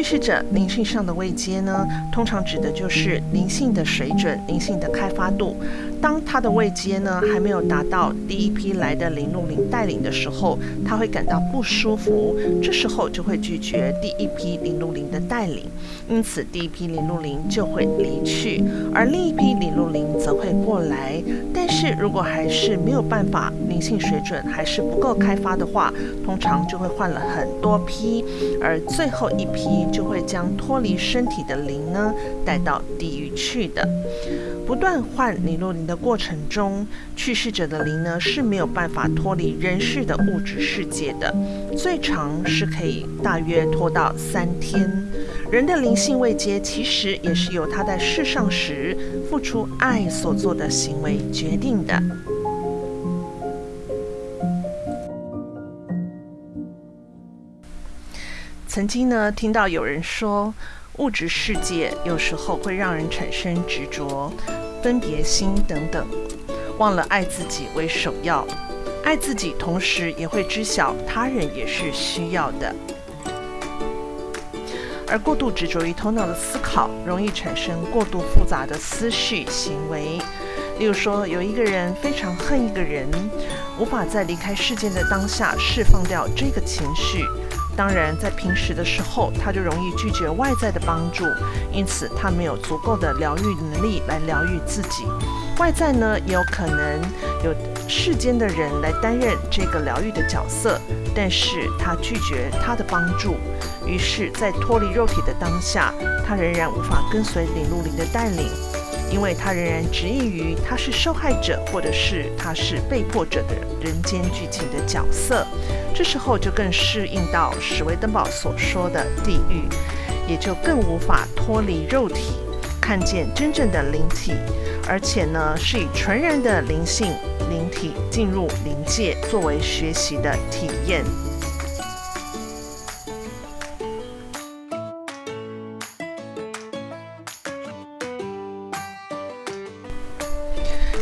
叙事者灵性上的位阶呢，通常指的就是灵性的水准、灵性的开发度。当他的位阶呢还没有达到第一批来的灵路灵带领的时候，他会感到不舒服，这时候就会拒绝第一批灵路灵的带领，因此第一批灵路灵就会离去，而另一批灵路灵则会过来。但是如果还是没有办法，灵性水准还是不够开发的话，通常就会换了很多批，而最后一批就会将脱离身体的灵呢带到地狱去的。不断换灵路灵的过程中，去世者的灵呢是没有办法脱离人世的物质世界的，最长是可以大约拖到三天。人的灵性未接其实也是由他在世上时付出爱所做的行为决定的。曾经呢，听到有人说，物质世界有时候会让人产生执着。分别心等等，忘了爱自己为首要，爱自己同时也会知晓他人也是需要的。而过度执着于头脑的思考，容易产生过度复杂的思绪行为。例如说，有一个人非常恨一个人，无法在离开世界的当下释放掉这个情绪。当然，在平时的时候，他就容易拒绝外在的帮助，因此他没有足够的疗愈能力来疗愈自己。外在呢，也有可能有世间的人来担任这个疗愈的角色，但是他拒绝他的帮助，于是，在脱离肉体的当下，他仍然无法跟随领路灵的带领。因为他仍然执意于他是受害者，或者是他是被迫者的人间剧情的角色，这时候就更适应到史维登堡所说的地狱，也就更无法脱离肉体，看见真正的灵体，而且呢是以纯然的灵性灵体进入灵界作为学习的体验。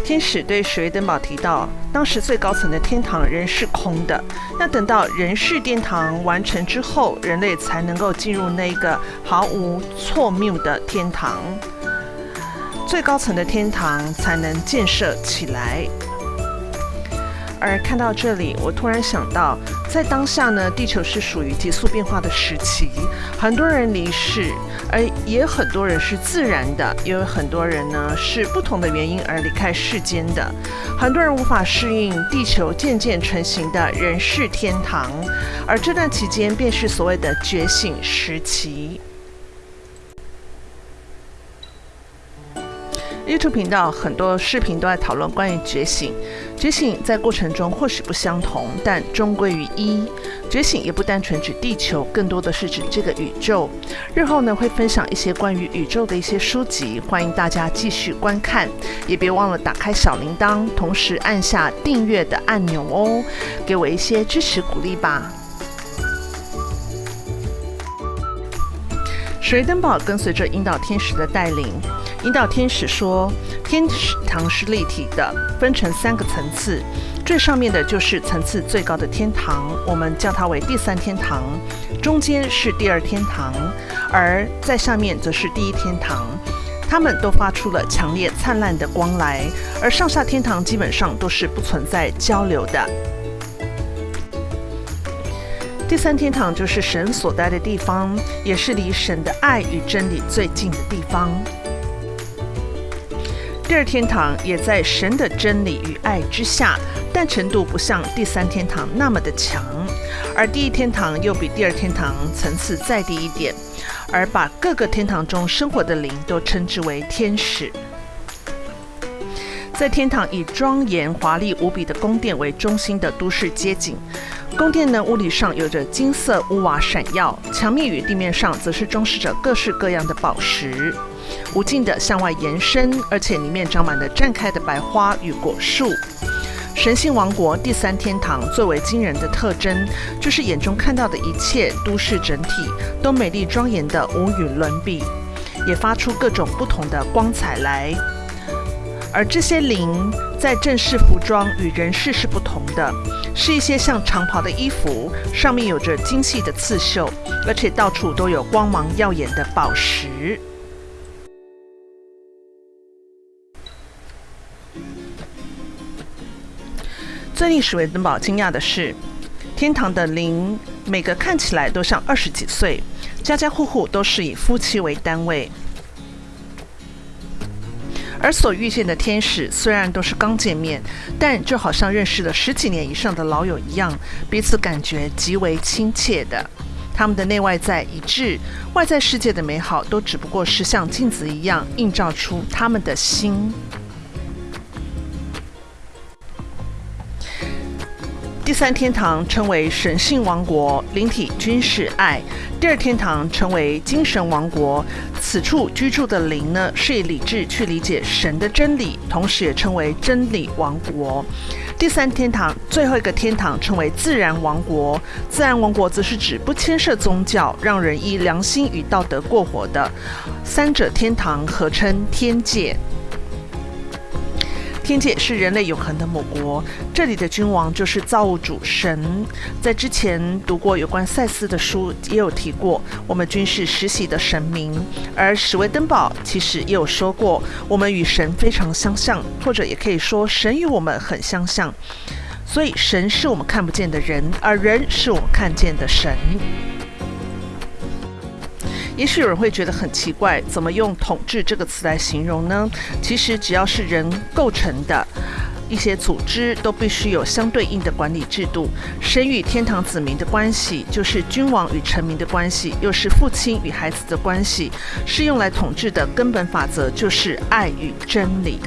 天使对史维登堡提到，当时最高层的天堂仍是空的。那等到人世殿堂完成之后，人类才能够进入那个毫无错谬的天堂，最高层的天堂才能建设起来。而看到这里，我突然想到，在当下呢，地球是属于急速变化的时期，很多人离世，而也很多人是自然的，也有很多人呢是不同的原因而离开世间的。很多人无法适应地球渐渐成型的人世天堂，而这段期间便是所谓的觉醒时期。YouTube 频道很多视频都在讨论关于觉醒。觉醒在过程中或许不相同，但终归于一。觉醒也不单纯指地球，更多的是指这个宇宙。日后呢会分享一些关于宇宙的一些书籍，欢迎大家继续观看。也别忘了打开小铃铛，同时按下订阅的按钮哦，给我一些支持鼓励吧。水登堡跟随着引导天使的带领。引导天使说：“天使堂是立体的，分成三个层次。最上面的就是层次最高的天堂，我们叫它为第三天堂；中间是第二天堂，而在下面则是第一天堂。它们都发出了强烈灿烂的光来，而上下天堂基本上都是不存在交流的。第三天堂就是神所待的地方，也是离神的爱与真理最近的地方。”第二天堂也在神的真理与爱之下，但程度不像第三天堂那么的强，而第一天堂又比第二天堂层次再低一点，而把各个天堂中生活的灵都称之为天使。在天堂以庄严华丽无比的宫殿为中心的都市街景，宫殿呢屋里上有着金色屋瓦闪耀，墙面与地面上则是装饰着各式各样的宝石。无尽的向外延伸，而且里面长满了绽开的白花与果树。神性王国第三天堂最为惊人的特征，就是眼中看到的一切都市整体都美丽庄严的无与伦比，也发出各种不同的光彩来。而这些灵在正式服装与人世是不同的，是一些像长袍的衣服，上面有着精细的刺绣，而且到处都有光芒耀眼的宝石。最令史维登堡惊讶的是，天堂的灵每个看起来都像二十几岁，家家户户都是以夫妻为单位。而所遇见的天使虽然都是刚见面，但就好像认识了十几年以上的老友一样，彼此感觉极为亲切的。他们的内外在一致，外在世界的美好都只不过是像镜子一样映照出他们的心。第三天堂称为神性王国，灵体均是爱；第二天堂称为精神王国，此处居住的灵呢是以理智去理解神的真理，同时也称为真理王国。第三天堂最后一个天堂称为自然王国，自然王国则是指不牵涉宗教，让人依良心与道德过活的。三者天堂合称天界。天界是人类永恒的母国，这里的君王就是造物主神。在之前读过有关赛斯的书，也有提过，我们均是实习的神明。而史威登堡其实也有说过，我们与神非常相像，或者也可以说神与我们很相像。所以神是我们看不见的人，而人是我们看见的神。也许有人会觉得很奇怪，怎么用“统治”这个词来形容呢？其实只要是人构成的一些组织，都必须有相对应的管理制度。神与天堂子民的关系，就是君王与臣民的关系，又是父亲与孩子的关系。是用来统治的根本法则，就是爱与真理。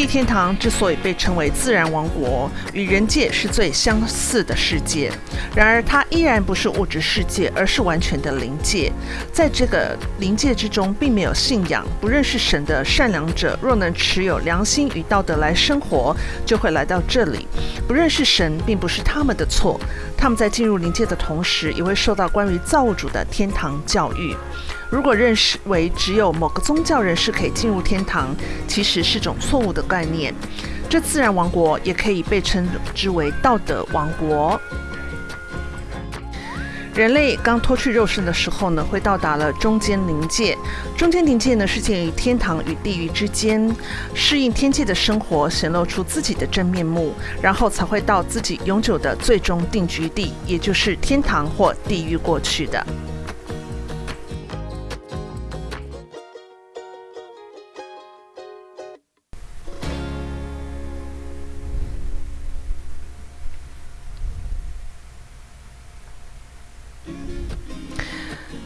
地天堂之所以被称为自然王国，与人界是最相似的世界。然而，它依然不是物质世界，而是完全的灵界。在这个灵界之中，并没有信仰、不认识神的善良者，若能持有良心与道德来生活，就会来到这里。不认识神，并不是他们的错。他们在进入灵界的同时，也会受到关于造物主的天堂教育。如果认识为只有某个宗教人士可以进入天堂，其实是种错误的概念。这自然王国也可以被称之为道德王国。人类刚脱去肉身的时候呢，会到达了中间灵界。中间灵界呢，是介于天堂与地狱之间，适应天界的生活，显露出自己的真面目，然后才会到自己永久的最终定居地，也就是天堂或地狱过去的。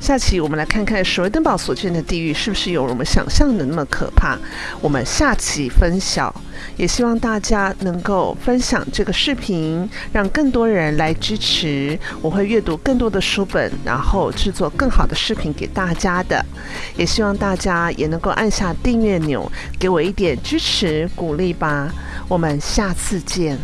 下期我们来看看史威登堡所见的地狱是不是有我们想象的那么可怕？我们下期分享，也希望大家能够分享这个视频，让更多人来支持。我会阅读更多的书本，然后制作更好的视频给大家的。也希望大家也能够按下订阅钮，给我一点支持鼓励吧。我们下次见。